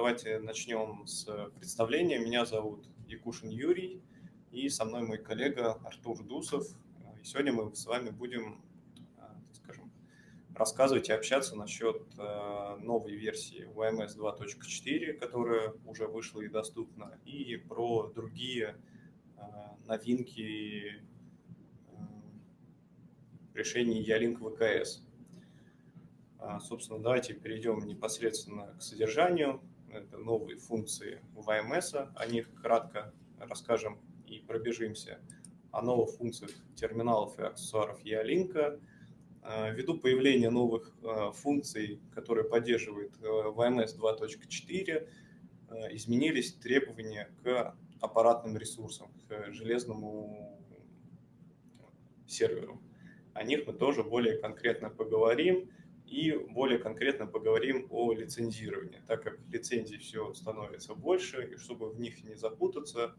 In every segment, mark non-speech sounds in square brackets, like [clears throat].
давайте начнем с представления. Меня зовут Якушин Юрий, и со мной мой коллега Артур Дусов. И сегодня мы с вами будем, скажем, рассказывать и общаться насчет новой версии YMS 2.4, которая уже вышла и доступна, и про другие новинки решений Ялинк ВКС. А, собственно, давайте перейдем непосредственно к содержанию. Это новые функции VMS, о них кратко расскажем и пробежимся. О новых функциях терминалов и аксессуаров Ялинка. А, ввиду появления новых а, функций, которые поддерживает VMS 2.4, изменились требования к аппаратным ресурсам, к железному серверу. О них мы тоже более конкретно поговорим и более конкретно поговорим о лицензировании, так как лицензий все становится больше, и чтобы в них не запутаться,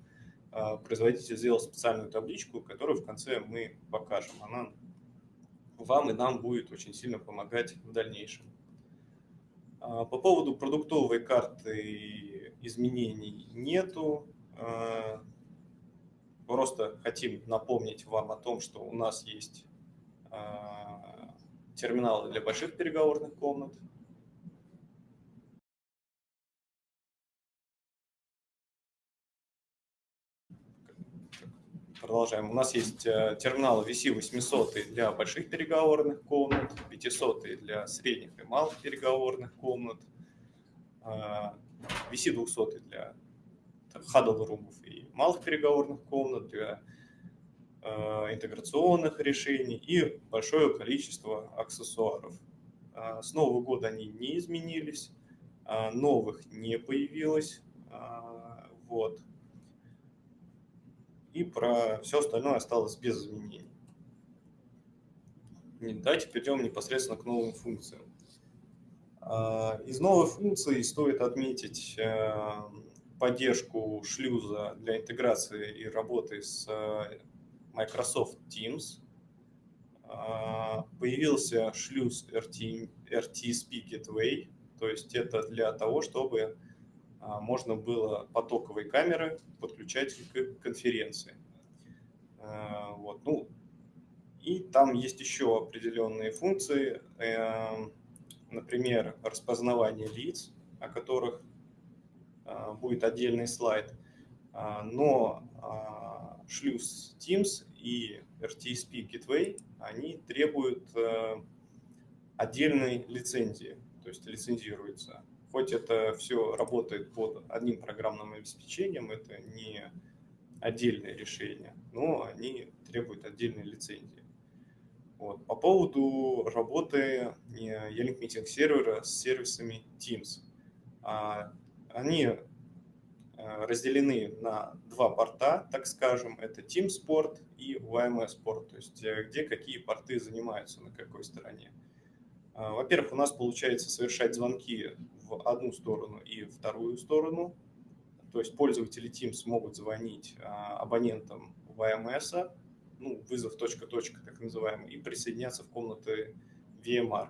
а, производитель сделал специальную табличку, которую в конце мы покажем. Она вам и нам будет очень сильно помогать в дальнейшем. А, по поводу продуктовой карты изменений нету. А, просто хотим напомнить вам о том, что у нас есть терминалы для больших переговорных комнат. Продолжаем. У нас есть э, терминалы VC800 для больших переговорных комнат, 500 для средних и малых переговорных комнат, VC200 для huddle румов и малых переговорных комнат, для Э, интеграционных решений и большое количество аксессуаров. А, с Нового года они не изменились, а, новых не появилось. А, вот. И про все остальное осталось без изменений. Давайте перейдем непосредственно к новым функциям. Из новых функций стоит отметить э, поддержку шлюза для интеграции и работы с Microsoft Teams, а, появился шлюз RT, RTSP Gateway, то есть это для того, чтобы а, можно было потоковые камеры подключать к конференции. А, вот. Ну, и там есть еще определенные функции, э, например, распознавание лиц, о которых будет отдельный слайд, но шлюз Teams и RTSP Gateway, они требуют э, отдельной лицензии, то есть лицензируется. Хоть это все работает под одним программным обеспечением, это не отдельное решение, но они требуют отдельной лицензии. Вот. По поводу работы E-Link Meeting сервера с сервисами Teams. А, они Э, разделены на два порта, так скажем, это Team Sport и YMS Sport, то есть э, где какие порты занимаются, на какой стороне. Э, во-первых, у нас получается совершать звонки в одну сторону и вторую сторону, то есть пользователи Teams могут звонить абонентам YMS, ну, вызов точка-точка так называемый, и присоединяться в комнаты VMR.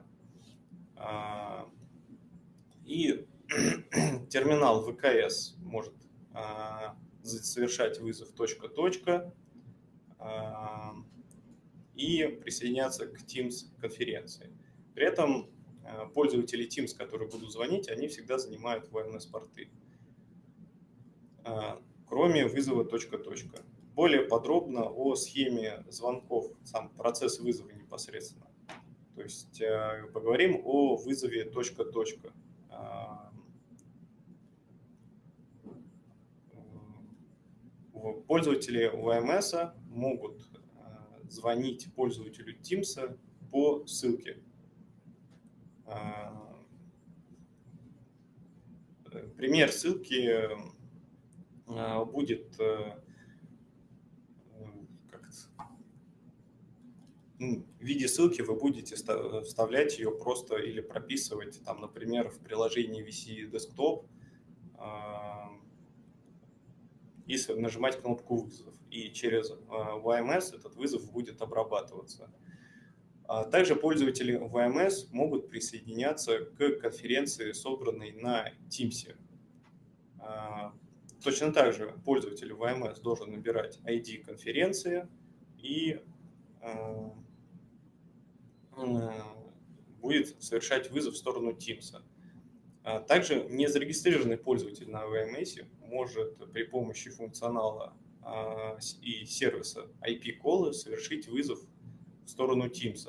И [clears throat] терминал ВКС может совершать вызов точка-точка а, и присоединяться к Teams конференции. При этом а, пользователи Teams, которые будут звонить, они всегда занимают VMS-порты, кроме вызова точка-точка. Более подробно о схеме звонков, сам процесс вызова непосредственно. То есть поговорим о вызове точка-точка. Пользователи VMS могут э, звонить пользователю Teams по ссылке. Э, пример ссылки э, будет в виде ссылки вы будете вставлять ее просто или прописывать, там, например, в приложении VC Desktop и нажимать кнопку «Вызов». И через VMS а, этот вызов будет обрабатываться. А также пользователи VMS могут присоединяться к конференции, собранной на Teams. Точно так же пользователь VMS должен набирать ID конференции и будет совершать вызов в сторону Teams. Также незарегистрированный пользователь на VMS может при помощи функционала и сервиса IP-колы совершить вызов в сторону Teams.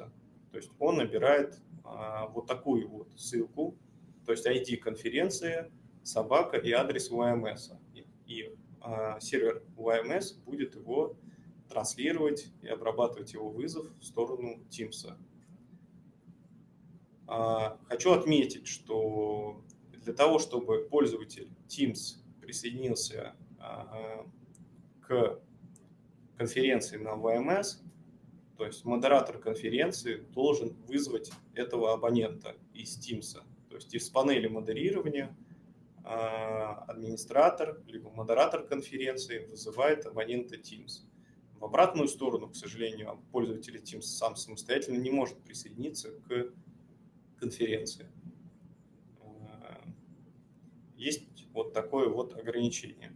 То есть он набирает вот такую вот ссылку, то есть ID конференции, собака и адрес VMS. И, и сервер VMS будет его транслировать и обрабатывать его вызов в сторону Teams. Хочу отметить, что для того, чтобы пользователь Teams присоединился к конференции на VMS, то есть модератор конференции должен вызвать этого абонента из Teams. То есть из панели модерирования а, администратор либо модератор конференции вызывает абонента Teams. В обратную сторону, к сожалению, пользователь Teams сам самостоятельно не может присоединиться к конференции. А, есть вот такое вот ограничение.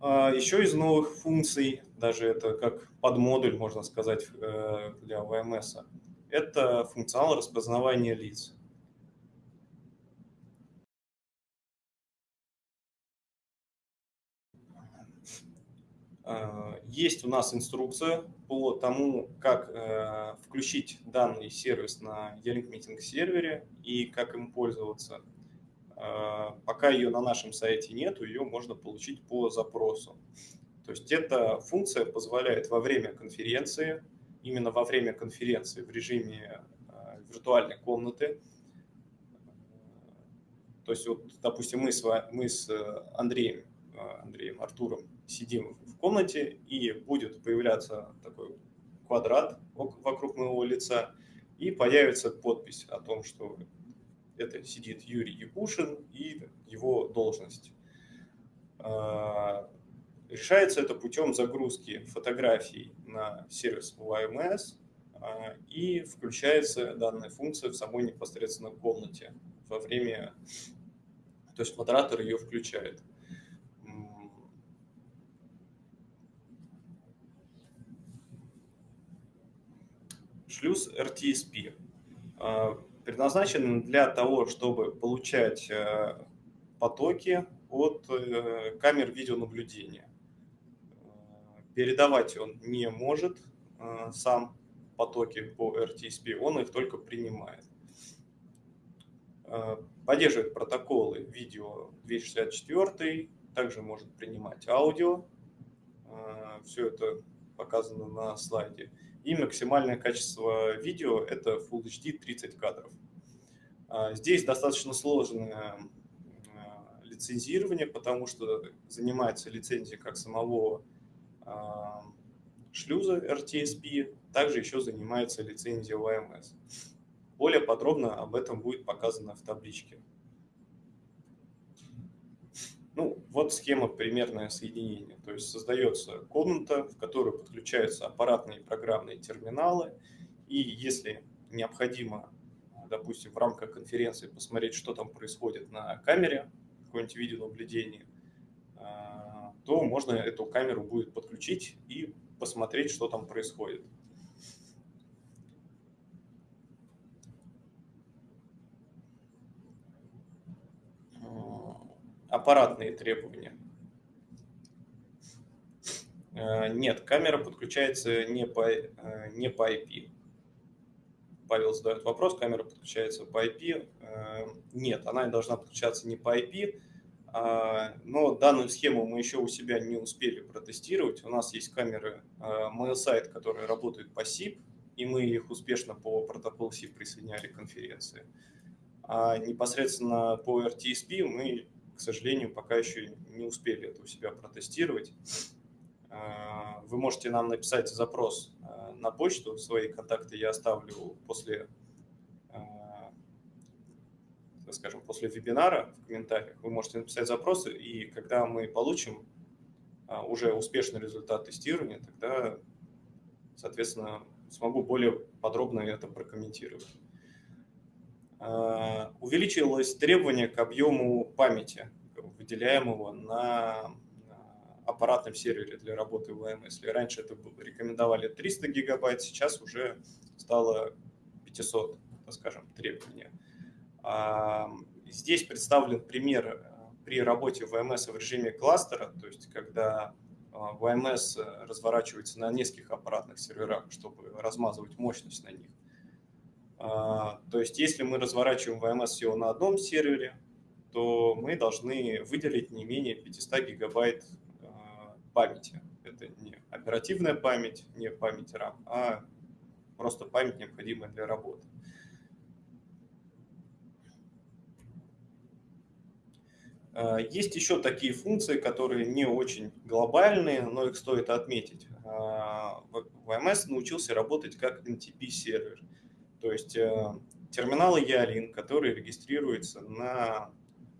А, Еще из новых функций, даже это как подмодуль, можно сказать, э, для VMS, это функционал распознавания лиц. Есть у нас инструкция по тому, как э, включить данный сервис на E-Link Meeting сервере и как им пользоваться – а, пока ее на нашем сайте нет, ее можно получить по запросу. То есть эта функция позволяет во время конференции, именно во время конференции в режиме а, виртуальной комнаты, то есть вот, допустим, мы с, мы с Андреем, Андреем Артуром сидим в комнате, и будет появляться такой квадрат вокруг моего лица, и появится подпись о том, что это сидит Юрий Якушин и его должность. А, решается это путем загрузки фотографий на сервис YMS а, и включается данная функция в самой непосредственно комнате во время, то есть модератор ее включает. Шлюз RTSP предназначен для того, чтобы получать э, потоки от э, камер видеонаблюдения. Передавать он не может э, сам потоки по RTSP, он их только принимает. Поддерживает протоколы видео 264, также может принимать аудио. Все это показано на слайде и максимальное качество видео – это Full HD 30 кадров. А, здесь достаточно сложное а, лицензирование, потому что занимается лицензией как самого а, шлюза RTSP, также еще занимается лицензией OMS. Более подробно об этом будет показано в табличке. Ну, вот схема примерное соединение. То есть создается комната, в которую подключаются аппаратные и программные терминалы. И если необходимо, допустим, в рамках конференции посмотреть, что там происходит на камере, какое-нибудь видеонаблюдение, а, то можно эту камеру будет подключить и посмотреть, что там происходит. Аппаратные требования. Э, нет, камера подключается не по, э, не по IP. Павел задает вопрос, камера подключается по IP. Э, нет, она должна подключаться не по IP, а, но данную схему мы еще у себя не успели протестировать. У нас есть камеры MailSite, которые работают по SIP, и мы их успешно по протоколу SIP присоединяли к конференции. А непосредственно по RTSP мы к сожалению, пока еще не успели это у себя протестировать. А, вы можете нам написать запрос а, на почту, свои контакты я оставлю после, а, скажем, после вебинара в комментариях. Вы можете написать запросы, и когда мы получим уже успешный результат тестирования, тогда, соответственно, смогу более подробно это прокомментировать. Увеличилось требование к объему памяти, выделяемого на аппаратном сервере для работы в ВМС. Если раньше это рекомендовали 300 гигабайт, сейчас уже стало 500, скажем, требования. Здесь представлен пример э, при работе ВМС в режиме кластера, то есть когда а, ВМС разворачивается на нескольких аппаратных серверах, чтобы размазывать мощность на них. А, то есть если мы разворачиваем ВМС всего на одном сервере, то мы должны выделить не менее 500 гигабайт а, памяти. Это не оперативная память, не память RAM, а просто память, необходимая для работы. Э, есть еще такие функции, которые не очень глобальные, но их стоит отметить. VMS научился работать как NTP-сервер, то есть э, терминалы Ялин, которые регистрируются на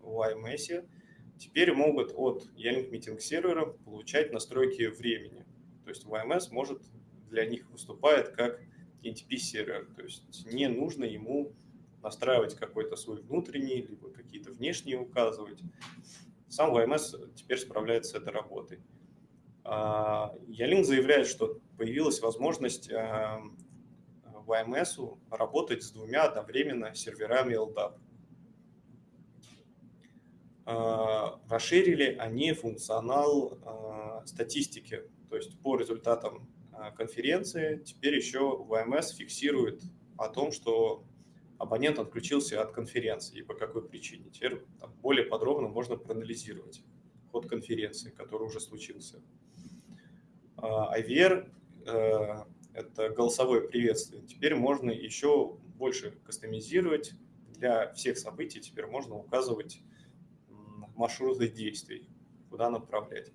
YMS, теперь могут от Ялинк Meeting сервера получать настройки времени. То есть YMS может для них выступает как NTP-сервер, то есть не нужно ему настраивать какой-то свой внутренний, либо какие-то внешние указывать. Сам VMS теперь справляется с этой работой. Ялин заявляет, что появилась возможность VMS работать с двумя одновременно серверами LDAP. Расширили они функционал статистики, то есть по результатам конференции теперь еще VMS фиксирует о том, что абонент отключился от конференции и по какой причине. Теперь там, более подробно можно проанализировать ход конференции, который уже случился. IVR а, – это голосовое приветствие. Теперь можно еще больше кастомизировать. Для всех событий теперь можно указывать маршруты действий, куда направлять.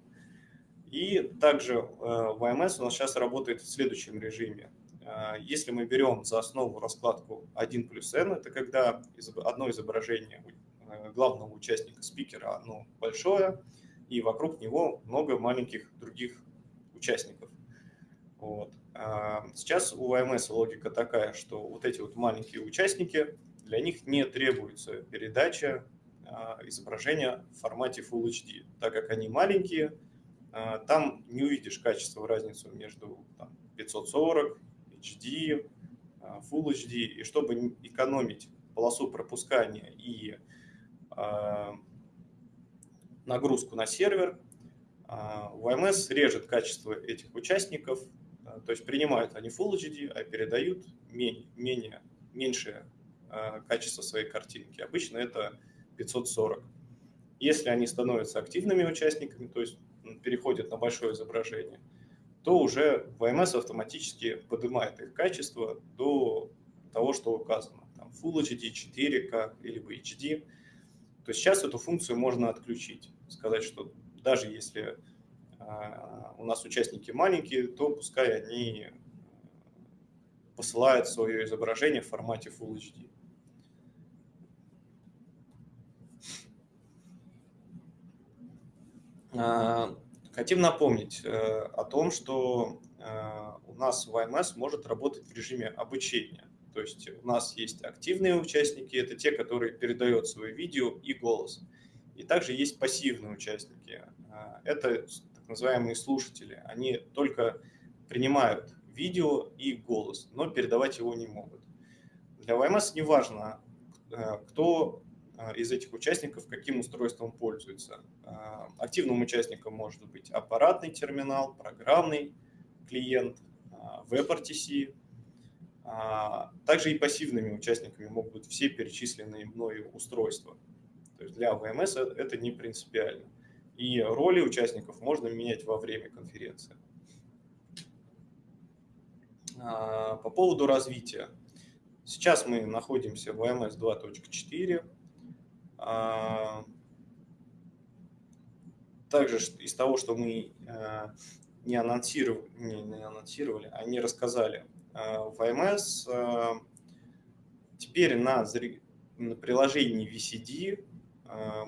И также VMS э, у нас сейчас работает в следующем режиме. А, если мы берем за основу раскладку 1 плюс n, это когда одно изображение э, главного участника спикера, оно большое, и вокруг него много маленьких других участников. Вот. А, сейчас у VMS логика такая, что вот эти вот маленькие участники, для них не требуется передача а, изображения в формате Full HD, так как они маленькие, там не увидишь качество разницу между там, 540 HD, а, Full HD, и чтобы экономить полосу пропускания и а, нагрузку на сервер, VMS а, режет качество этих участников, то есть принимают они Full HD, а передают менее, менее, меньшее качество своей картинки. Обычно это 540. Если они становятся активными участниками, то есть переходят на большое изображение, то уже VMS автоматически поднимает их качество до того, что указано. Там Full HD, 4K или HD. То есть сейчас эту функцию можно отключить. Сказать, что даже если а, у нас участники маленькие, то пускай они посылают свое изображение в формате Full HD. Хотим напомнить э, о том, что э, у нас YMS может работать в режиме обучения. То есть у нас есть активные участники, это те, которые передают свое видео и голос. И также есть пассивные участники. Э, это называемые слушатели. Они только принимают видео и голос, но передавать его не могут. Для YMS не важно, кто а, из этих участников каким устройством пользуется. А, активным участником может быть аппаратный терминал, программный клиент, WebRTC. Также и пассивными участниками могут быть все перечисленные мною устройства. То есть для VMS это не принципиально. И роли участников можно менять во время конференции. По поводу развития. Сейчас мы находимся в VMS 2.4. А, также из того, что мы а, не анонсировали, не, анонсировали, а не рассказали а, в АМС, теперь на, на приложении VCD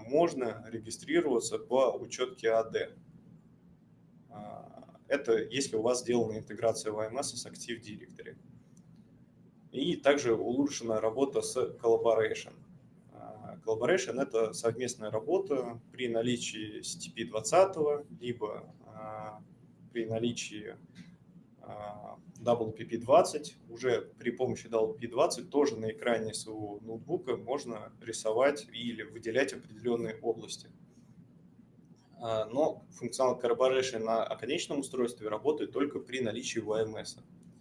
можно регистрироваться по учетке AD. Это если у вас сделана интеграция в АМС с Active Directory. И также улучшена работа с Collaboration. Collaboration – это совместная работа при наличии CTP-20, либо при наличии WPP-20. Уже при помощи WPP-20 тоже на экране своего ноутбука можно рисовать или выделять определенные области. А, но функционал Collaboration на оконечном устройстве работает только при наличии YMS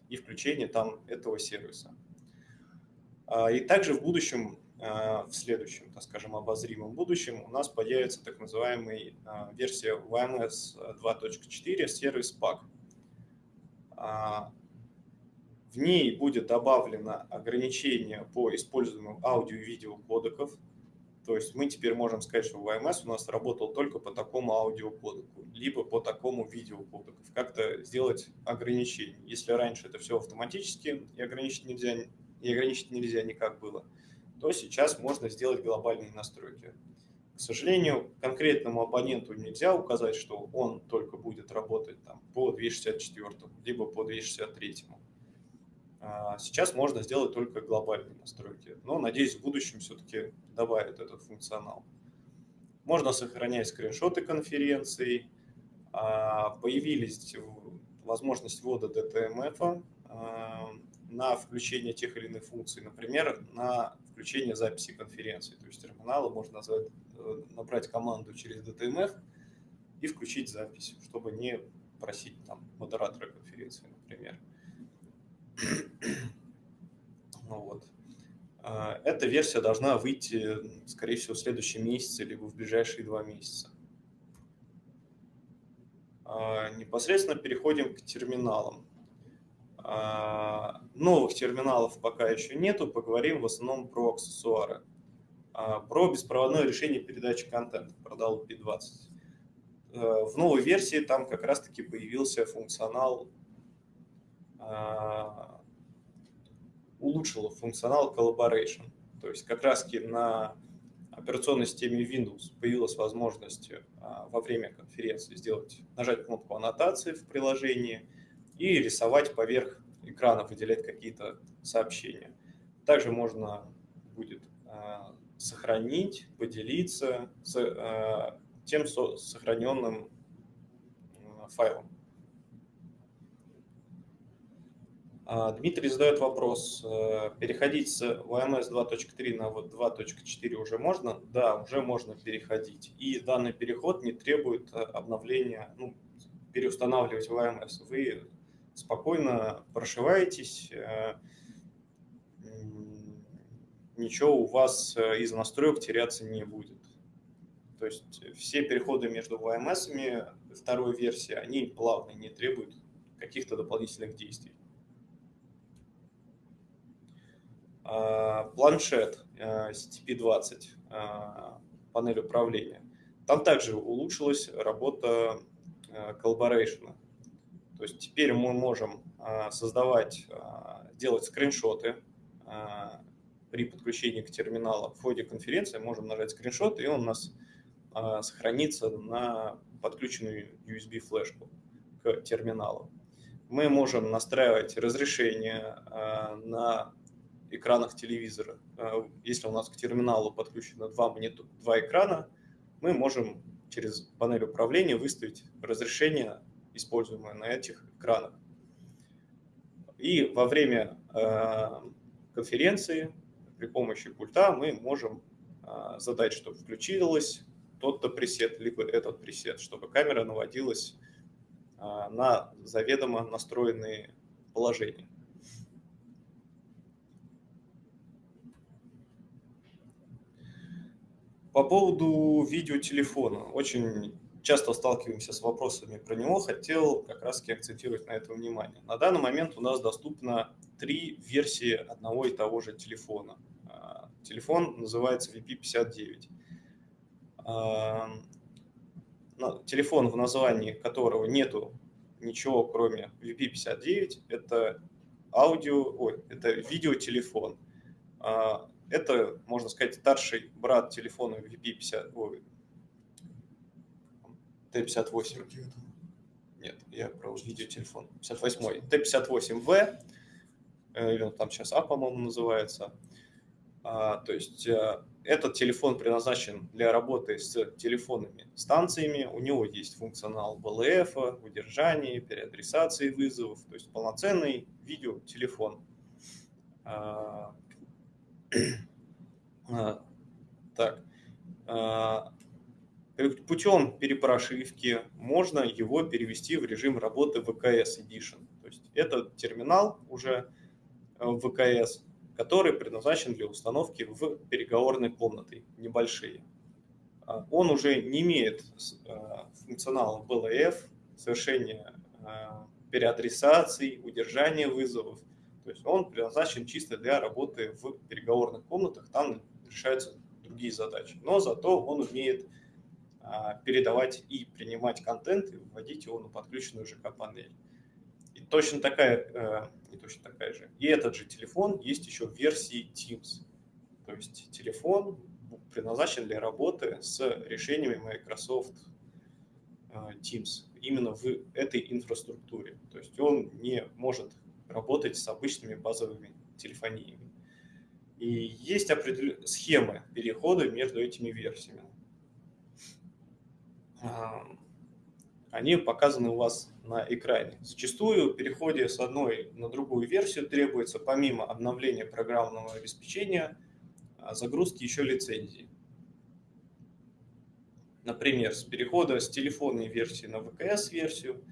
и включении там этого сервиса. А, и также в будущем, а, в следующем, так скажем, обозримом будущем у нас появится так называемая версия YMS 2.4 сервис PAC. В ней будет добавлено ограничение по использованию аудио и видео кодеков, то есть мы теперь можем сказать, что VMS у нас работал только по такому аудиокодеку, либо по такому видеокодеку. Как-то сделать ограничение. Если раньше это все автоматически и ограничить нельзя, и ограничить нельзя никак было, то сейчас можно сделать глобальные настройки. К сожалению, конкретному абоненту нельзя указать, что он только будет работать там, по 264, либо по 263. А, сейчас можно сделать только глобальные настройки, но, надеюсь, в будущем все-таки добавят этот функционал. Можно сохранять скриншоты конференций. А, появились возможность ввода DTMF а, на включение тех или иных функций, например, на включение записи конференции. То есть терминала можно назвать, э, набрать команду через DTMF и включить запись, чтобы не просить там, модератора конференции, например. [clears throat] Ну вот. А, эта версия должна выйти, скорее всего, в следующий месяц или в ближайшие два месяца. А, непосредственно переходим к терминалам. А, новых терминалов пока еще нету, поговорим в основном про аксессуары. Про беспроводное решение передачи контента, про DLP20. В новой версии там как раз-таки появился функционал улучшила функционал Collaboration. То есть как раз на операционной системе Windows появилась возможность а, во время конференции сделать, нажать кнопку аннотации в приложении и рисовать поверх экрана, выделять какие-то сообщения. Также можно будет а, сохранить, поделиться с а, тем сохраненным файлом. А, Дмитрий задает вопрос, э, переходить с OMS 2.3 на 2.4 уже можно? Да, уже можно переходить. И данный переход не требует э, обновления, ну, переустанавливать OMS. Вы спокойно прошиваетесь, э, ничего у вас из настроек теряться не будет. То есть все переходы между VMS второй версии, они плавные, не требуют каких-то дополнительных действий. А, планшет CTP-20, а, панель управления. Там также улучшилась работа а, Collaboration. То есть теперь мы можем создавать, делать скриншоты при подключении к терминалу. В ходе конференции можем нажать скриншот, и он у нас сохранится на подключенную USB-флешку к терминалу. Мы можем настраивать разрешение на экранах телевизора. А, если у нас к терминалу подключено два, монитор, два экрана, мы можем через панель управления выставить разрешение, используемое на этих экранах. И во время а, конференции при помощи пульта мы можем а, задать, чтобы включилась тот-то пресет, либо этот пресет, чтобы камера наводилась на заведомо настроенные положения. По поводу видеотелефона. Очень часто сталкиваемся с вопросами про него. Хотел как раз акцентировать на это внимание. На данный момент у нас доступно три версии одного и того же телефона. А, телефон называется VP59. А, телефон, в названии которого нету ничего, кроме VP59, это аудио, ой, это видеотелефон. А, это, можно сказать, старший брат телефона VP50, ой, T58. Нет, я про видеотелефон. 58 T58V. или он там сейчас А, по-моему, называется. То есть этот телефон предназначен для работы с телефонными станциями. У него есть функционал БЛФ, удержания, переадресации вызовов, то есть полноценный видеотелефон. А, а, так. А, путем перепрошивки можно его перевести в режим работы ВКС Edition. То есть это терминал уже ВКС, который предназначен для установки в переговорной комнаты, небольшие. А, он уже не имеет а, функционала BLF, совершения а, переадресаций, удержания вызовов. То есть он предназначен чисто для работы в переговорных комнатах, там решаются другие задачи. Но зато он умеет передавать и принимать контент и вводить его на подключенную ЖК-панель точно такая, э, не точно такая же. И этот же телефон есть еще в версии Teams. То есть телефон предназначен для работы с решениями Microsoft э, Teams именно в этой инфраструктуре. То есть он не может работать с обычными базовыми телефониями. И есть определенные схемы перехода между этими версиями они показаны у вас на экране. Зачастую в переходе с одной на другую версию требуется помимо обновления программного обеспечения а, загрузки еще лицензии. Например, с перехода с телефонной версии на ВКС-версию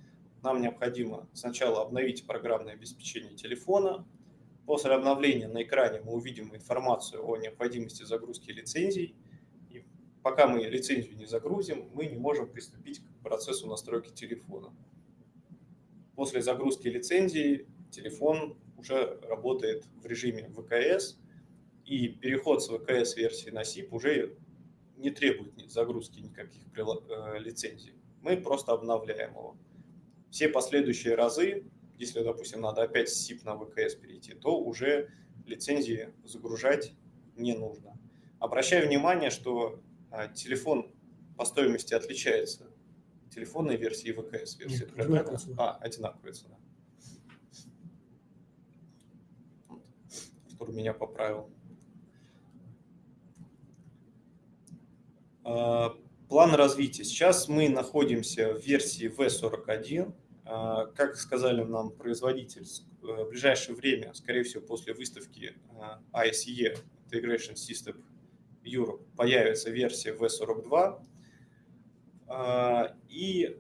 нам необходимо сначала обновить программное обеспечение телефона. После обновления на экране мы увидим информацию о необходимости загрузки лицензий – пока мы лицензию не загрузим, мы не можем приступить к процессу настройки телефона. После загрузки лицензии телефон уже работает в режиме ВКС, и переход с ВКС-версии на SIP уже не требует загрузки никаких э, лицензий. Мы просто обновляем его. Все последующие разы, если, допустим, надо опять с SIP на ВКС перейти, то уже лицензии загружать не нужно. Обращаю внимание, что а телефон по стоимости отличается телефонной версии и ВКС версии. Нет, одинаковые А, одинаковые цена. Который меня поправил. План развития. Сейчас мы находимся в версии V41. А, как сказали нам производитель, в ближайшее время, скорее всего, после выставки ISE, Integration System Europe появится версия V42, а, и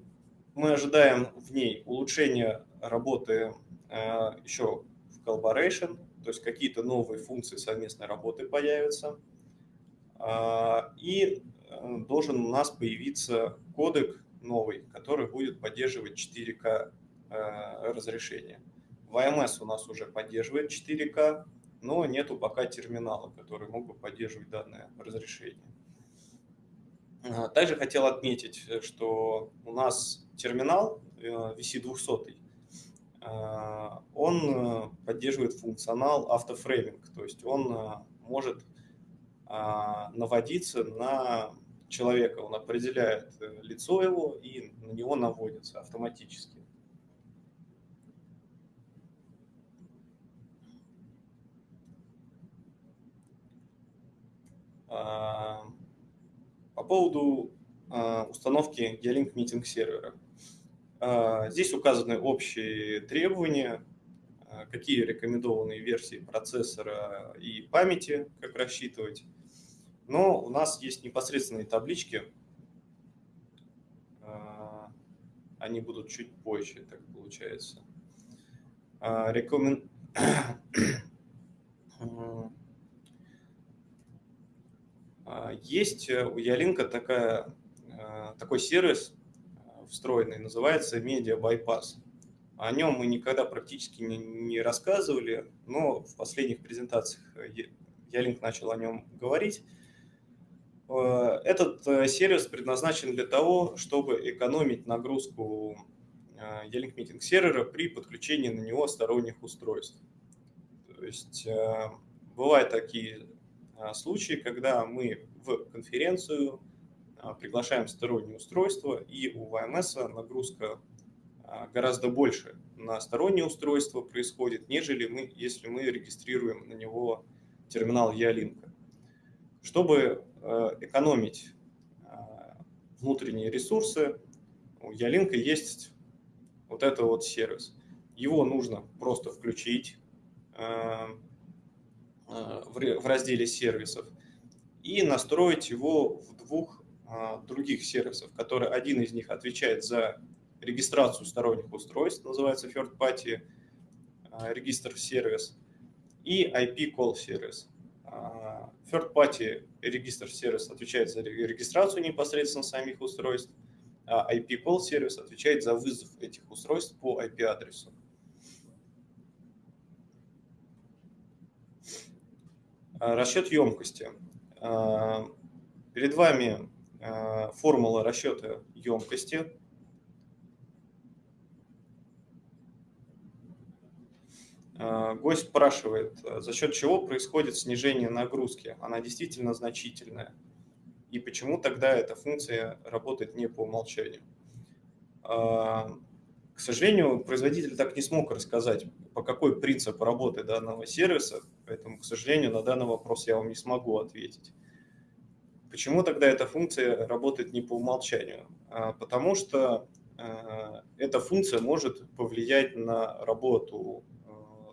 мы ожидаем в ней улучшения работы а, еще в Collaboration, то есть какие-то новые функции совместной работы появятся. А, и должен у нас появиться кодек новый, который будет поддерживать 4К разрешение. VMS у нас уже поддерживает 4К, но нету пока терминала, который мог бы поддерживать данное разрешение. А, также хотел отметить, что у нас терминал VC200, э, а, он э, поддерживает функционал автофрейминг, то есть он э, может наводиться на человека, он определяет лицо его и на него наводится автоматически. А, по поводу а, установки Geolink Meeting сервера. А, здесь указаны общие требования, какие рекомендованные версии процессора и памяти, как рассчитывать. Но у нас есть непосредственные таблички. Они будут чуть позже, так получается. Рекомен... [clears throat] А, есть э, у Ялинка э, такой сервис э, встроенный, называется Media Bypass. О нем мы никогда практически не, не рассказывали, но в последних презентациях Ялинк начал о нем говорить. Этот сервис предназначен для того, чтобы экономить нагрузку Ялинк Meeting сервера при подключении на него сторонних устройств. То есть бывают такие случаи, когда мы в конференцию приглашаем стороннее устройство, и у ВМС нагрузка гораздо больше на стороннее устройство происходит, нежели мы, если мы регистрируем на него терминал Ялинка. Чтобы экономить внутренние ресурсы, у Ялинка есть вот это вот сервис. Его нужно просто включить в разделе сервисов и настроить его в двух других сервисов, которые один из них отвечает за регистрацию сторонних устройств, называется third party регистр сервис, и IP call сервис. А, third party регистр сервис отвечает за регистрацию непосредственно самих устройств, а IP call сервис отвечает за вызов этих устройств по IP адресу. Расчет емкости. Перед вами Э, формула расчета емкости. Гость спрашивает, за счет чего происходит снижение нагрузки? Она действительно значительная. И почему тогда эта функция работает не по умолчанию? Э, к сожалению, производитель так не смог рассказать, по какой принцип работы данного сервиса, поэтому, к сожалению, на данный вопрос я вам не смогу ответить. Почему тогда эта функция работает не по умолчанию? Потому что эта функция может повлиять на работу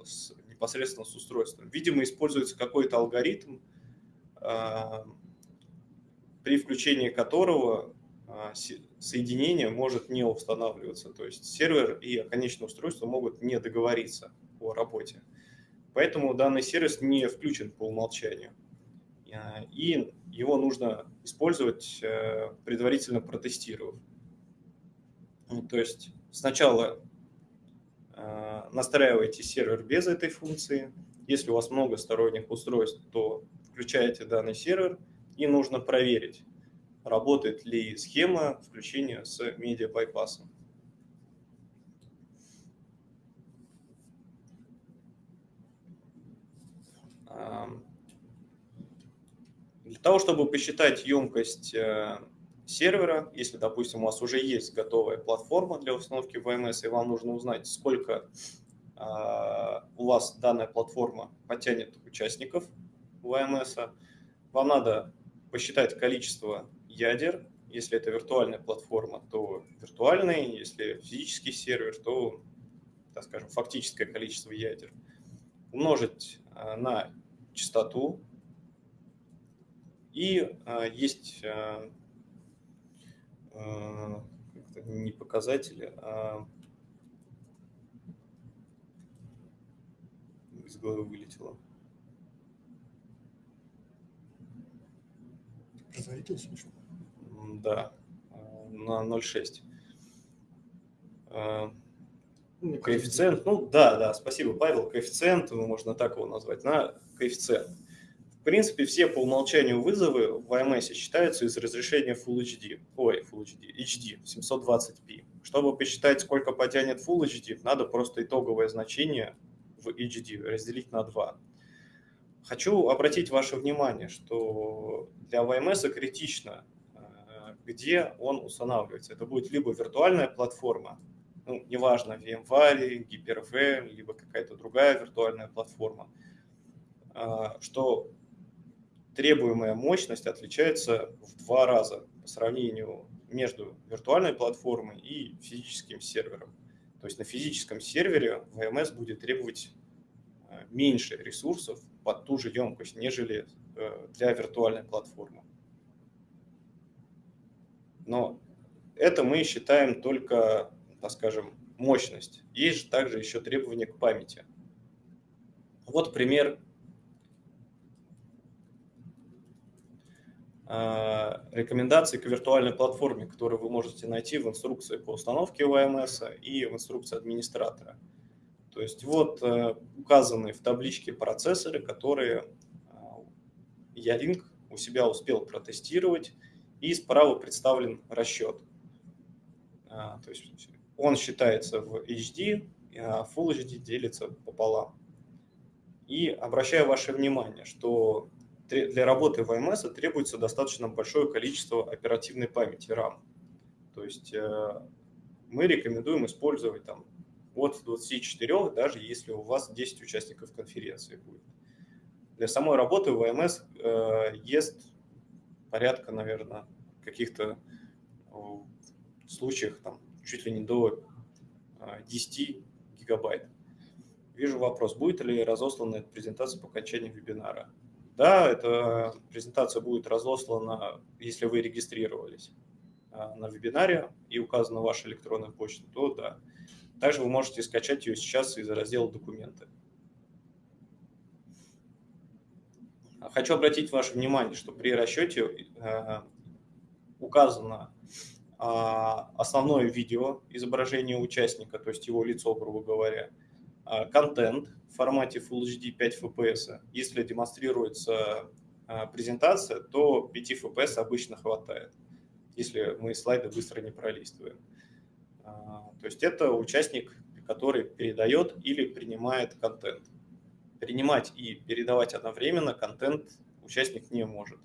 с, непосредственно с устройством. Видимо, используется какой-то алгоритм, при включении которого соединение может не устанавливаться. То есть сервер и конечное устройство могут не договориться о работе. Поэтому данный сервис не включен по умолчанию. И его нужно использовать, э, предварительно протестировав. Ну, то есть сначала настраиваете сервер без этой функции. Если у вас много сторонних устройств, то включаете данный сервер и нужно проверить, работает ли схема включения с медиа-байпасом. Для того, чтобы посчитать емкость э, сервера, если, допустим, у вас уже есть готовая платформа для установки VMS, и вам нужно узнать, сколько а, у вас данная платформа потянет участников VMS, вам надо посчитать количество ядер. Если это виртуальная платформа, то виртуальный, если физический сервер, то, так скажем, фактическое количество ядер. Умножить э, на частоту и а, есть не показатели, а из головы вылетело. Производительность вышла? Да, на 0,6. Ну, коэффициент, ну да, да, спасибо, Павел, коэффициент, можно так его назвать, на коэффициент принципе, все по умолчанию вызовы в IMS считаются из разрешения Full HD, ой, Full HD, HD 720p. Чтобы посчитать, сколько потянет Full HD, надо просто итоговое значение в HD разделить на 2. Хочу обратить ваше внимание, что для VMS критично, э, где он устанавливается. Это будет либо виртуальная платформа, ну, неважно, VMware, Hyper-V, либо какая-то другая виртуальная платформа, э, что требуемая мощность отличается в два раза по сравнению между виртуальной платформой и физическим сервером. То есть на физическом сервере VMS будет требовать э, меньше ресурсов под ту же емкость, нежели э, для виртуальной платформы. Но это мы считаем только, так скажем, мощность. Есть же также еще требования к памяти. Вот пример рекомендации к виртуальной платформе, которую вы можете найти в инструкции по установке ОМС и в инструкции администратора. То есть вот э, указаны в табличке процессоры, которые Ялинк э, у себя успел протестировать, и справа представлен расчет. То есть он считается в HD, а Full HD делится пополам. И обращаю ваше внимание, что для работы в IMS требуется достаточно большое количество оперативной памяти RAM. То есть э, мы рекомендуем использовать там от 24, даже если у вас 10 участников конференции будет. Для самой работы ВМС э, ест порядка, наверное, каких-то э, случаях там, чуть ли не до 10 э, гигабайт. Вижу вопрос, будет ли разослана презентация по окончании вебинара? Да, эта презентация будет разослана, если вы регистрировались э, на вебинаре и указана ваша электронная почта, то да. Также вы можете скачать ее сейчас из раздела «Документы». Хочу обратить ваше внимание, что при расчете э, указано а, основное видео изображение участника, то есть его лицо, грубо говоря, а, контент в формате Full HD 5 FPS. Если демонстрируется а, презентация, то 5 FPS обычно хватает, если мы слайды быстро не пролистываем. То есть это участник, который передает или принимает контент. Принимать и передавать одновременно контент участник не может.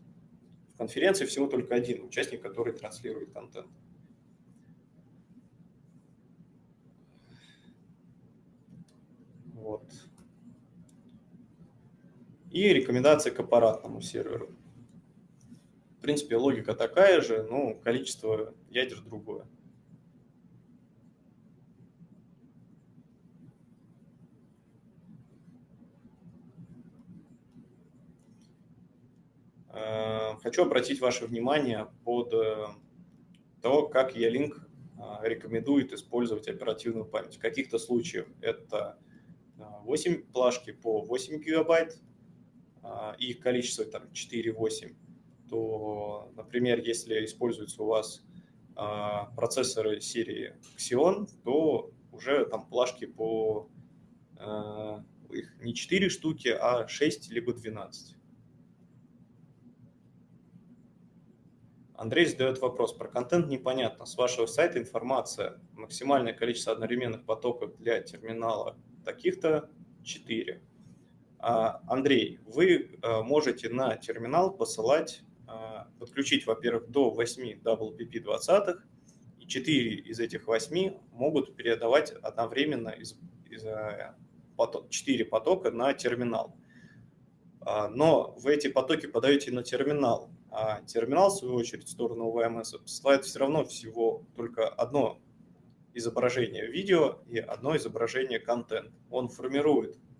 В конференции всего только один участник, который транслирует контент. Вот. И рекомендации к аппаратному серверу. В принципе, логика такая же, но количество ядер другое. Э, хочу обратить ваше внимание под э, то, как E-Link э, рекомендует использовать оперативную память. В каких-то случаях это 8 плашки по 8 гигабайт, и их количество там 4-8, то, например, если используются у вас процессоры серии Xeon, то уже там плашки по их не 4 штуки, а 6 либо 12. Андрей задает вопрос. Про контент непонятно. С вашего сайта информация. Максимальное количество одновременных потоков для терминала таких-то 4. А, Андрей, вы а, можете на терминал посылать, а, подключить, во-первых, до 8 WPP20, и 4 из этих 8 могут передавать одновременно из, из 4 потока на терминал. Но вы эти потоки подаете на терминал, а терминал, в свою очередь, в сторону ОВМС посылает все равно всего только одно изображение видео и одно изображение контент. Он формирует а,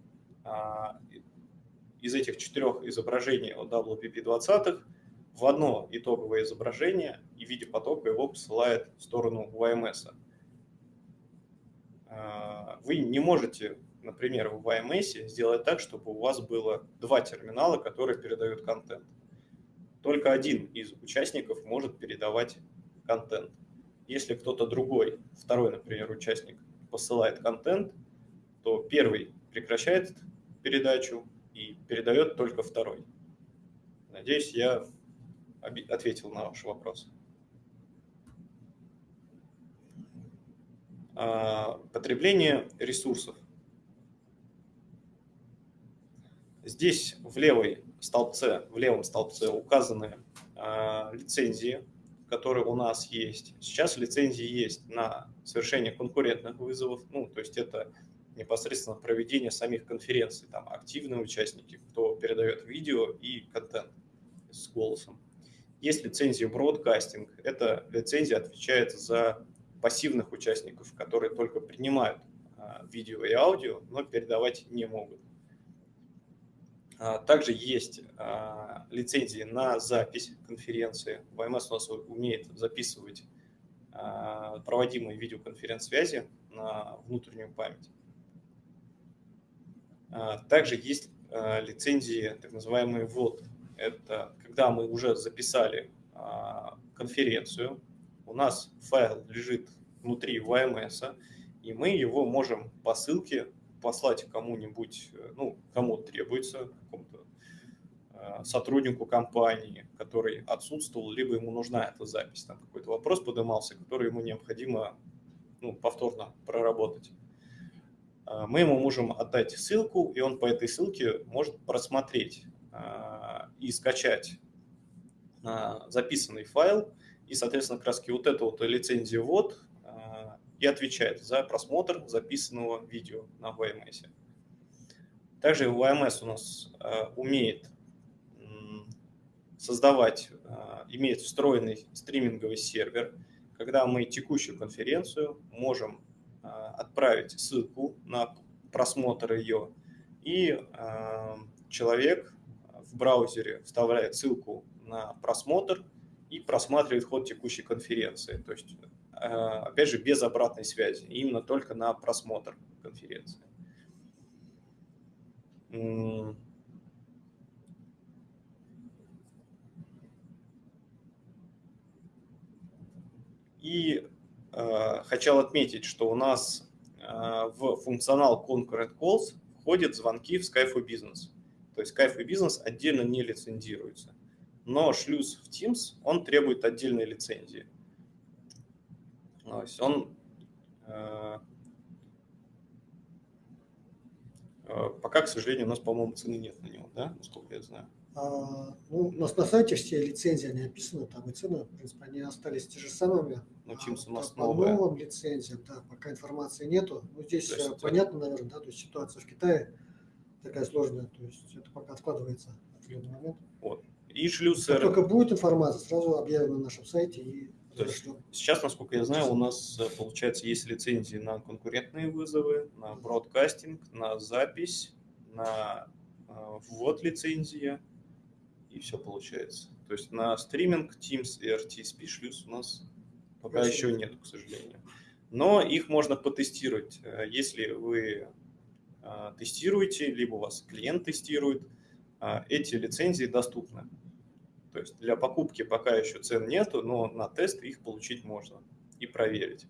из этих четырех изображений от WPP20 в одно итоговое изображение и в виде потока его посылает в сторону ОМС. А, вы не можете, например, в YMS сделать так, чтобы у вас было два терминала, которые передают контент только один из участников может передавать контент. Если кто-то другой, второй, например, участник, посылает контент, то первый прекращает передачу и передает только второй. Надеюсь, я ответил на ваш вопрос. А, потребление ресурсов. Здесь в левой столбце, в левом столбце указаны э, лицензии, которые у нас есть. Сейчас лицензии есть на совершение конкурентных вызовов, ну, то есть это непосредственно проведение самих конференций, там активные участники, кто передает видео и контент с голосом. Есть лицензия бродкастинг, эта лицензия отвечает за пассивных участников, которые только принимают э, видео и аудио, но передавать не могут. А, также есть а, лицензии на запись конференции. ВМС у нас умеет записывать а, проводимые видеоконференц-связи на внутреннюю память. Также есть лицензии, так называемые ВОД. Это когда мы уже записали конференцию, у нас файл лежит внутри ВМС, и мы его можем по ссылке послать кому-нибудь, э, ну, кому требуется, какому-то сотруднику компании, который отсутствовал, либо ему нужна эта запись, там какой-то вопрос поднимался, который ему необходимо ну, повторно проработать. Э, мы ему можем отдать ссылку, и он по этой ссылке может просмотреть и скачать записанный файл, и, соответственно, раз вот эту вот лицензию вот и отвечает за просмотр записанного видео на YMS. Также YMS у нас умеет создавать, имеет встроенный стриминговый сервер, когда мы текущую конференцию можем отправить ссылку на просмотр ее, и человек в браузере вставляет ссылку на просмотр и просматривает ход текущей конференции. То есть, э, опять же, без обратной связи, именно только на просмотр конференции. И хотел отметить, что у нас э, в функционал Concurrent Calls входят звонки в Skype for Business. То есть Skype for Business отдельно не лицензируется. Но шлюз в Teams, он требует отдельной лицензии. То есть он э, э, пока, к сожалению, у нас, по-моему, цены нет на него, да, насколько я знаю. А, ну, у нас на сайте все лицензии, они описаны, там и цены, в принципе, они остались те же самыми. Ну, Teams у нас а, по новая. новым лицензиям, да, пока информации нету. Ну, здесь То есть, э, понятно, наверное, да, то есть ситуация в Китае такая сложная, то есть это пока откладывается в определенный момент. Вот. И шлюз Как только будет информация, сразу объявим на нашем сайте и То есть. Сейчас, насколько я знаю, у нас, э, получается, есть лицензии на конкурентные вызовы, на бродкастинг, на запись, на э, ввод лицензии, и все получается. То есть на стриминг, Teams и RTSP шлюз у нас пока Очень еще нет, к сожалению. Но их можно потестировать. Э, Если вы э, тестируете, либо у вас клиент тестирует, э, эти лицензии доступны. То есть для покупки пока еще цен нету, но на тест их получить можно и проверить.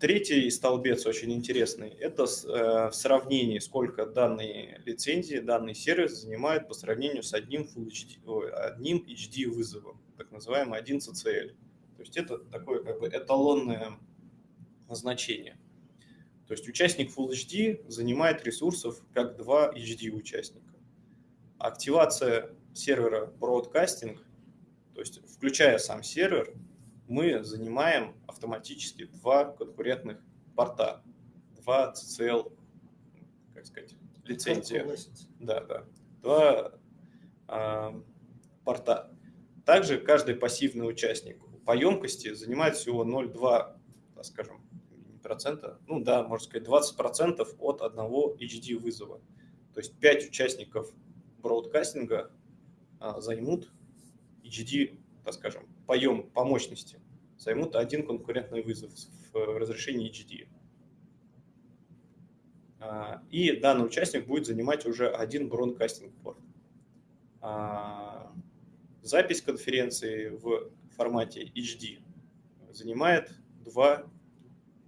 Третий столбец очень интересный. Это э, в сравнении, сколько данные лицензии, данный сервис занимает по сравнению с одним, HD, одним HD вызовом, так называемый 1 CCL. То есть это такое как бы эталонное значение. То есть участник Full HD занимает ресурсов как два HD участника. Активация сервера Broadcasting, то есть включая сам сервер, мы занимаем автоматически два конкурентных порта, два CCL, как сказать, лицензии. Да, да. Два а, порта. Также каждый пассивный участник по емкости занимает всего 0,2, так скажем, процента, ну да, можно сказать, 20 процентов от одного HD вызова. То есть 5 участников бродкастинга а, займут HD, так скажем, по, ем, по мощности, займут один конкурентный вызов в разрешении HD. А, И данный участник будет занимать уже один бронкастинг порт. А, Запись конференции в формате HD занимает два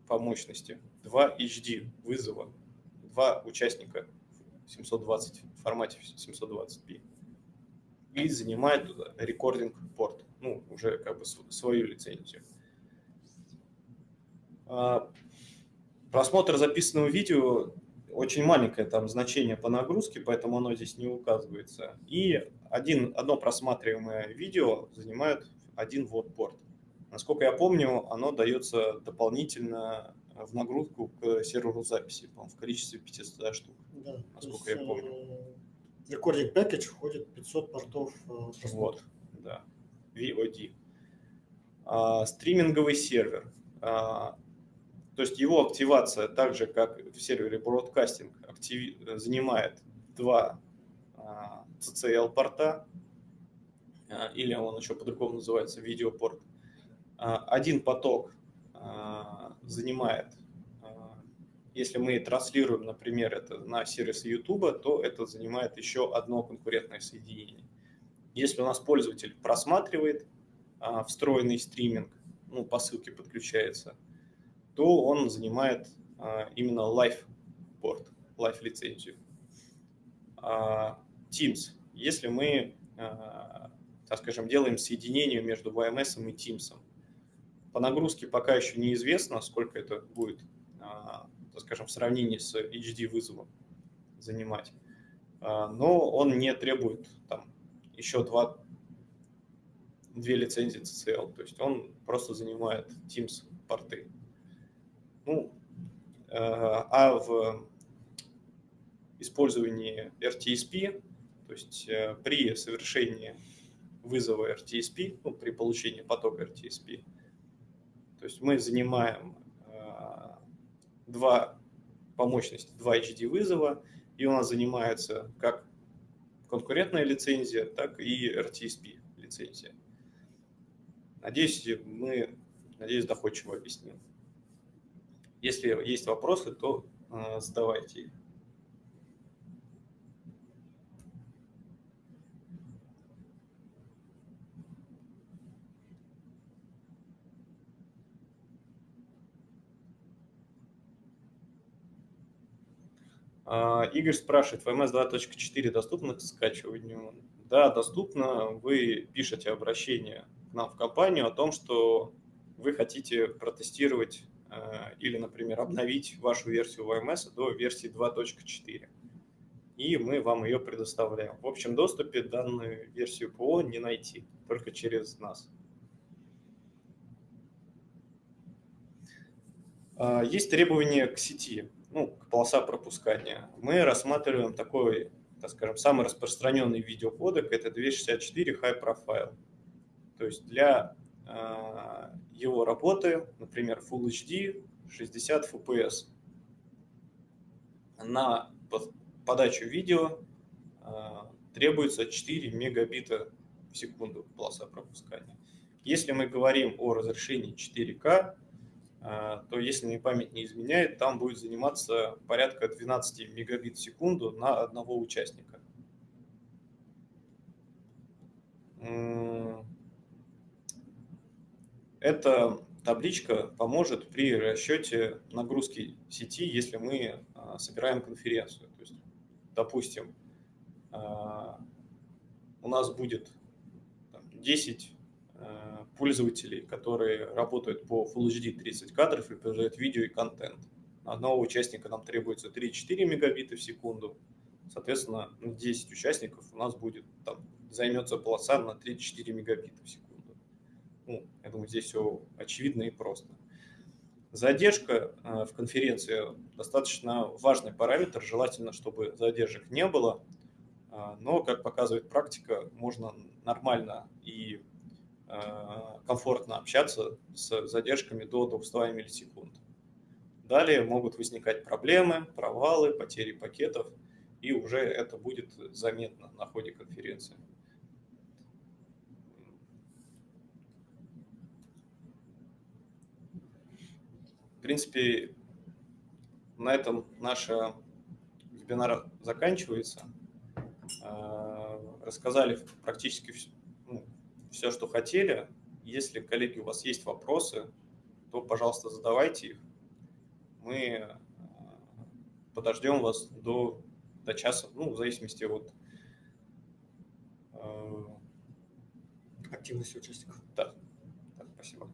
по мощности, два HD вызова, два участника в 720 в формате 720p и занимает рекординг порт, ну уже как бы св- свою лицензию. А, Просмотр записанного видео очень маленькое там значение по нагрузке, поэтому оно здесь не указывается. И один, одно просматриваемое видео занимает один ввод порт. Насколько я помню, оно дается дополнительно в нагрузку к серверу записи, по в количестве 500 штук. Да, Насколько есть, я помню. э, В Recording Package входит 500 портов э, просмотра. Вот, да, VOD. А, стриминговый сервер. А, то есть его активация, так же как в сервере Broadcasting, активи- занимает два а, CCL-порта, а, или он еще по-другому называется, видеопорт. А, Один поток занимает, если мы транслируем, например, это на сервис YouTube, то это занимает еще одно конкурентное соединение. Если у нас пользователь просматривает а, встроенный стриминг, ну, по ссылке подключается, то он занимает а, именно live порт, live лицензию. А, Teams. Если мы, а, так скажем, делаем соединение между VMS и Teams, по нагрузке пока еще неизвестно, сколько это будет, а, так скажем, в сравнении с HD вызовом занимать. А, Но он не требует там еще два, две лицензии CCL, то есть он просто занимает Teams порты. Ну, а в использовании RTSP, то есть при совершении вызова RTSP, ну, при получении потока RTSP, то есть мы занимаем два по мощности, два HD вызова, и у нас занимается как конкурентная лицензия, так и RTSP лицензия. Надеюсь, мы, надеюсь, доходчиво объяснил. Если есть вопросы, то э, задавайте их. Игорь спрашивает, VMS 2.4 доступно к скачиванию? Да, доступно. Вы пишете обращение к нам в компанию о том, что вы хотите протестировать э, или, например, обновить вашу версию VMS до версии 2.4. И мы вам ее предоставляем. В общем доступе данную версию ПО не найти, только через нас. А, есть требования к сети ну, полоса пропускания, мы рассматриваем такой, так скажем, самый распространенный видеокодек, это 264 High Profile. То есть для э, его работы, например, Full HD 60 FPS. На подачу видео э, требуется 4 мегабита в секунду полоса пропускания. Если мы говорим о разрешении 4К, а, то если мне память не изменяет, там будет заниматься порядка 12 мегабит в секунду на одного участника. Эта табличка поможет при расчете нагрузки сети, если мы а, собираем конференцию. То есть, допустим, а, у нас будет 10 пользователей, которые работают по Full HD 30 кадров и производят видео и контент. На одного участника нам требуется 3-4 мегабита в секунду. Соответственно, 10 участников у нас будет, там, займется полоса на 3-4 мегабита в секунду. Ну, я думаю, здесь все очевидно и просто. Задержка э, в конференции достаточно важный параметр, желательно, чтобы задержек не было, э, но, как показывает практика, можно нормально и комфортно общаться с задержками до 200 миллисекунд. Далее могут возникать проблемы, провалы, потери пакетов, и уже это будет заметно на ходе конференции. В принципе, на этом наш вебинар заканчивается. Э, рассказали практически все, что хотели. Если, коллеги, у вас есть вопросы, то, пожалуйста, задавайте их. Мы э, подождем вас до, до часа, ну, в зависимости от э, активности участников. Да, да спасибо.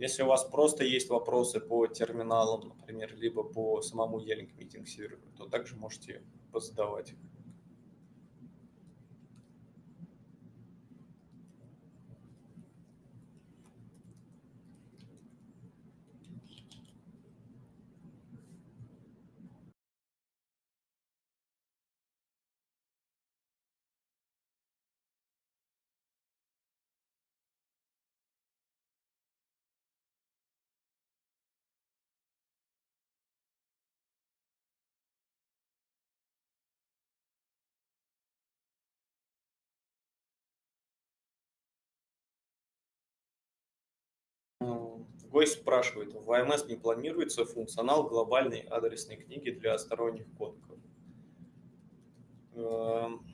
Если у вас просто есть вопросы по терминалам, например, либо по самому E-Link Meeting серверу, то также можете позадавать их. Гость спрашивает, в VMS не планируется функционал глобальной адресной книги для сторонних кодеков? Эм,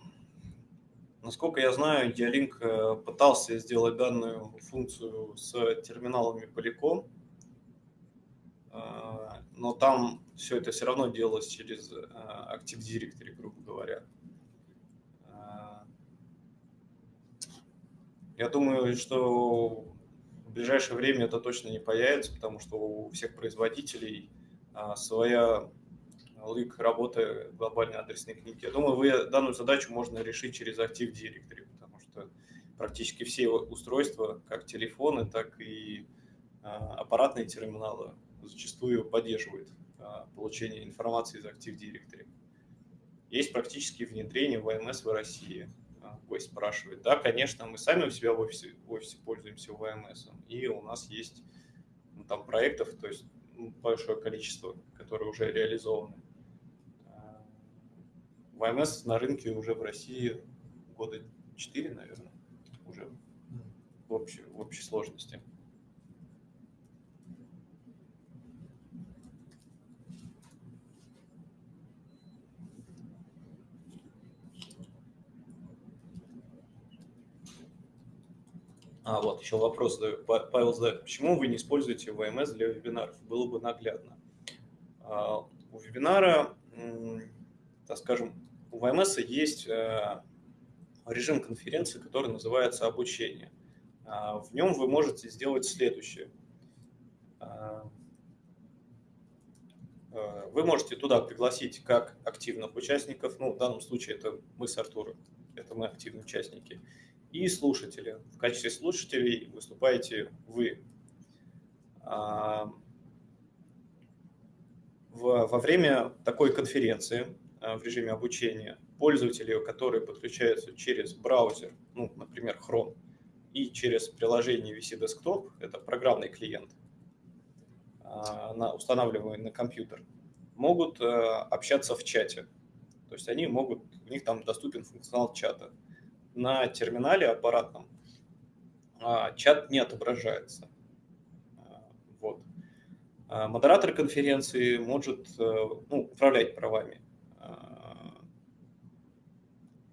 насколько я знаю, Dialink э, пытался сделать данную функцию с терминалами Polycom, э, но там все это все равно делалось через э, Active Directory, грубо говоря. Я думаю, что ближайшее время это точно не появится, потому что у всех производителей а, своя лык работы глобальной адресной книги. Я думаю, вы данную задачу можно решить через Active Directory, потому что практически все устройства, как телефоны, так и а, аппаратные терминалы, зачастую поддерживают а, получение информации из Active Directory. Есть практически внедрение ВМС в России. А, гость спрашивает. Да, конечно, мы сами у себя в офисе, в офисе пользуемся ВМС, и у нас есть ну, там проектов, то есть ну, большое количество, которые уже реализованы. ВМС на рынке уже в России года 4, наверное, уже в общей, в общей сложности. А, вот еще вопрос Павел задает. Почему вы не используете ВМС для вебинаров? Было бы наглядно. А, у вебинара, так скажем, у ВМС есть э, режим конференции, который называется обучение. А, в нем вы можете сделать следующее. А, э, вы можете туда пригласить как активных участников, ну, в данном случае это мы с Артуром, это мы активные участники, и слушатели. В качестве слушателей выступаете вы. А, во время такой конференции а, в режиме обучения пользователи, которые подключаются через браузер, ну, например, Chrome, и через приложение VC Desktop, это программный клиент, а, устанавливаемый на компьютер, могут общаться в чате. То есть они могут, у них там доступен функционал чата на терминале аппаратном а, чат не отображается. А, вот. А, модератор конференции может э, ну, управлять правами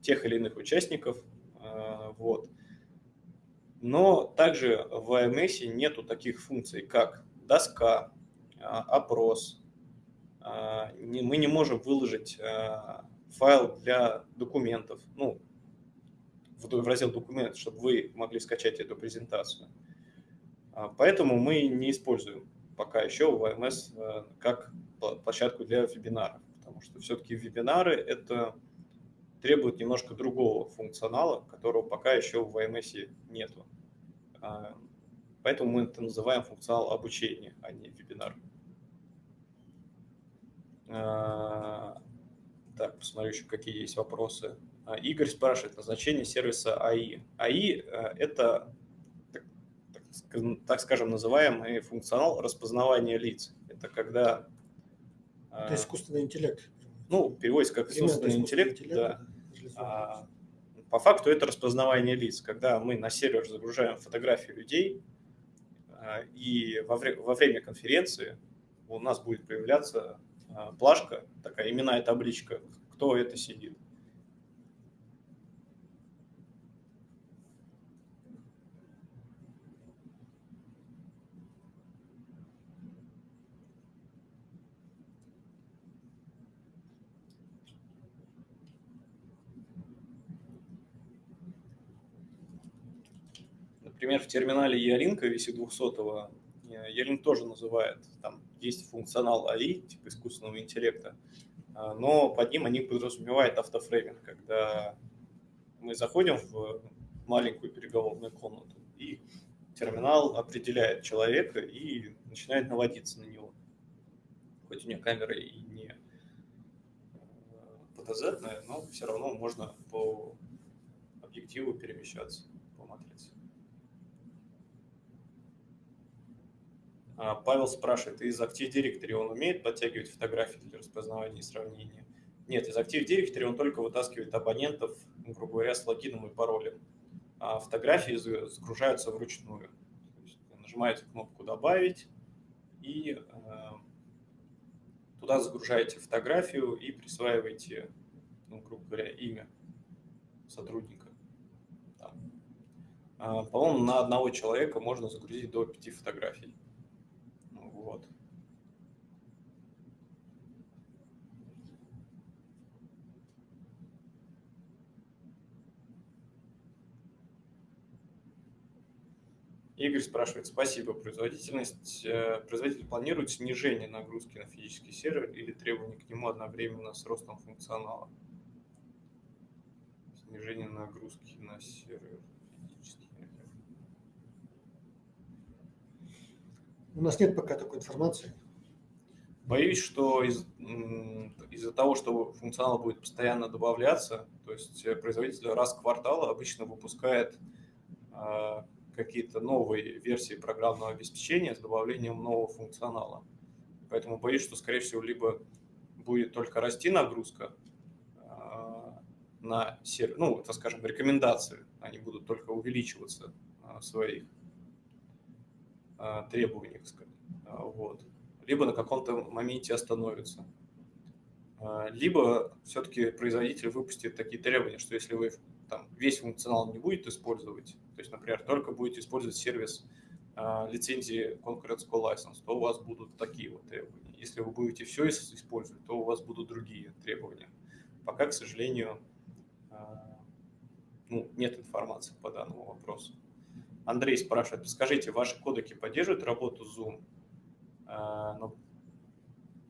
тех или иных участников. Вот. Но также в AMS нету таких функций, как доска, опрос. Мы не можем выложить файл для документов. Ну, в раздел документ, чтобы вы могли скачать эту презентацию. А, поэтому мы не используем пока еще VMS э, как площадку для вебинаров, потому что все-таки вебинары это требует немножко другого функционала, которого пока еще в VMS нету. А, поэтому мы это называем функционал обучения, а не вебинар. А, так, посмотрю еще, какие есть вопросы. А, Игорь спрашивает назначение сервиса АИ. АИ э, – это, так, скажем, называемый функционал распознавания лиц. Это когда… Э, это искусственный интеллект. Ну, переводится как искусственный интеллект, интеллект да. А, по факту это распознавание лиц, когда мы на сервер загружаем фотографии людей, а, и во, вре во время конференции у нас будет появляться плашка, такая именная табличка, кто это сидит. Например, в терминале Ялинка VC200 Ялинк тоже называет, там есть функционал АИ, типа искусственного интеллекта, а, но под ним они подразумевают автофрейминг, когда мы заходим в маленькую переговорную комнату, и терминал определяет человека и начинает наводиться на него. Хоть у него камера и не ПТЗ, но все равно можно по объективу перемещаться по матрице. А, Павел спрашивает, из Active Directory он умеет подтягивать фотографии для распознавания и сравнения? Нет, из Active Directory он только вытаскивает абонентов, грубо говоря, с логином и паролем. А фотографии загружаются вручную. нажимаете кнопку «Добавить» и э, туда загружаете фотографию и присваиваете, ну, грубо говоря, имя сотрудника. А, по-моему, на одного человека можно загрузить до пяти фотографий. Вот. Игорь спрашивает, спасибо, производительность, э, производитель планирует снижение нагрузки на физический сервер или требования к нему одновременно с ростом функционала? Снижение нагрузки на сервер физический. У нас нет пока такой информации. Боюсь, что из, из-за того, что функционал будет постоянно добавляться, то есть э, производитель раз в квартал обычно выпускает а, какие-то новые версии программного обеспечения с добавлением нового функционала. Поэтому боюсь, что, скорее всего, либо будет только расти нагрузка а, на сервер, ну, это, скажем, рекомендации, они будут только увеличиваться а, в своих требованиях, вот либо на каком-то моменте остановится. А, либо все-таки производитель выпустит такие требования, что если вы там, весь функционал не будете использовать, то есть, например, только будете использовать сервис а, лицензии Concurrent Call License, то у вас будут такие вот требования. Если вы будете все использовать, то у вас будут другие требования. Пока, к сожалению, а, ну, нет информации по данному вопросу. Андрей спрашивает, скажите, ваши кодеки поддерживают работу Zoom? А, но,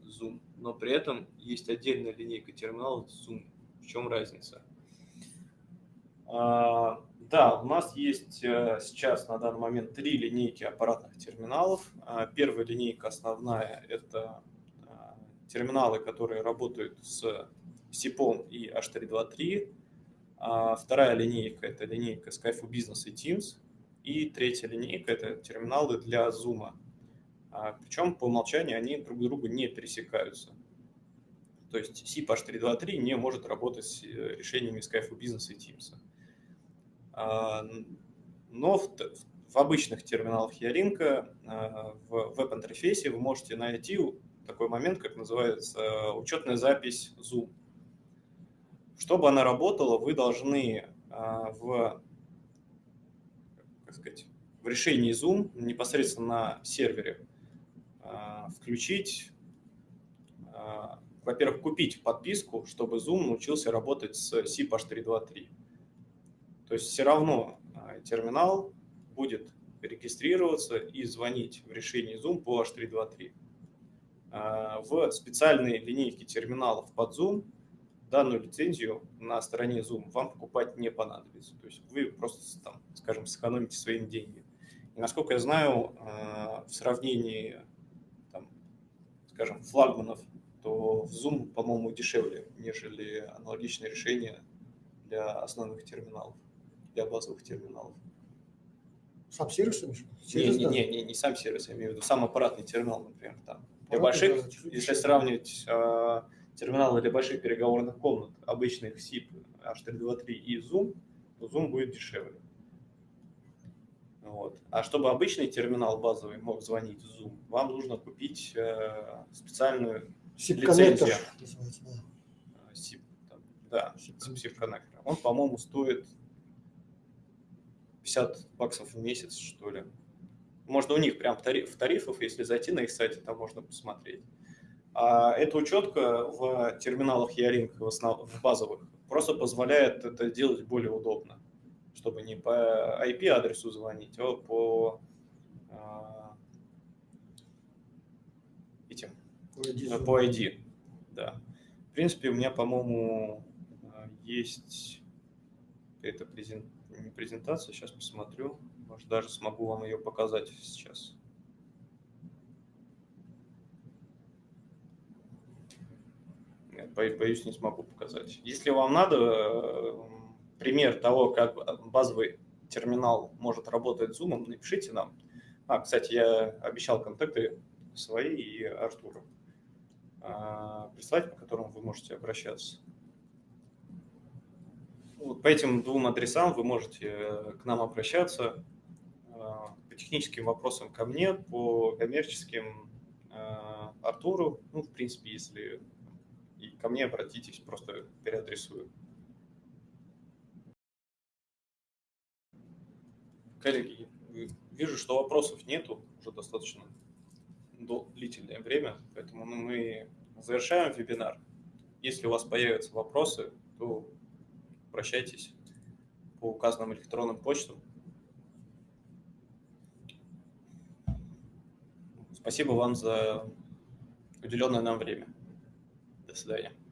Zoom, но при этом есть отдельная линейка терминалов Zoom. В чем разница? А, да, у нас есть э, сейчас на данный момент три линейки аппаратных терминалов. А, первая линейка основная – это терминалы, которые работают с SIPOM и H323. Вторая линейка – это линейка Skype Business и Teams. И третья линейка – это терминалы для Zoom. А, Причем по умолчанию они друг другу не пересекаются. То есть SIP H323 не может работать с э, решениями Skype Business и Teams. А, но в, в обычных терминалах Ялинка а, в веб-интерфейсе вы можете найти такой момент, как называется учетная запись Zoom. Чтобы она работала, вы должны в, как сказать, в решении Zoom непосредственно на сервере а, включить, а, во-первых, купить подписку, чтобы Zoom научился работать с SIP H323. То есть все равно а, терминал будет регистрироваться и звонить в решении Zoom по H323. В специальной линейке терминалов под Zoom данную лицензию на стороне Zoom вам покупать не понадобится. То есть вы просто, там, скажем, сэкономите свои деньги. И насколько я знаю, в сравнении скажем, флагманов, то в Zoom, по-моему, дешевле, нежели аналогичное решение для основных терминалов, для базовых терминалов. Сам сервис? Не, не, не, не, не сам сервис, я имею в виду сам аппаратный терминал, например. Там. Для больших, да, если сравнивать э, терминалы для больших переговорных комнат, обычных SIP, H323 и Zoom, то Zoom будет дешевле. Вот. А чтобы обычный терминал базовый мог звонить в Zoom, вам нужно купить э, специальную лицензию. SIP, там, да, SIP коннектор. Он, по-моему, стоит 50 баксов в месяц, что ли. Можно у них прям в, тариф, в тарифах, если зайти на их сайте, там можно посмотреть. А эта учетка в терминалах Яринг, в, основ, в базовых, просто позволяет это делать более удобно чтобы не по IP-адресу звонить, а по а, этим, ID. по ID. Да. В принципе, у меня, по-моему, есть эта презент... презентация, сейчас посмотрю. Может, даже смогу вам ее показать сейчас. Нет, боюсь, не смогу показать. Если вам надо, пример того, как базовый терминал может работать с Zoom, напишите нам. А, кстати, я обещал контакты свои и Артура а, прислать, по которым вы можете обращаться. Вот по этим двум адресам вы можете к нам обращаться по техническим вопросам ко мне, по коммерческим Артуру. Ну, в принципе, если и ко мне обратитесь, просто переадресую. Коллеги, вижу, что вопросов нету уже достаточно длительное время, поэтому мы завершаем вебинар. Если у вас появятся вопросы, то обращайтесь по указанным электронным почтам. Спасибо вам за уделенное нам время. До свидания.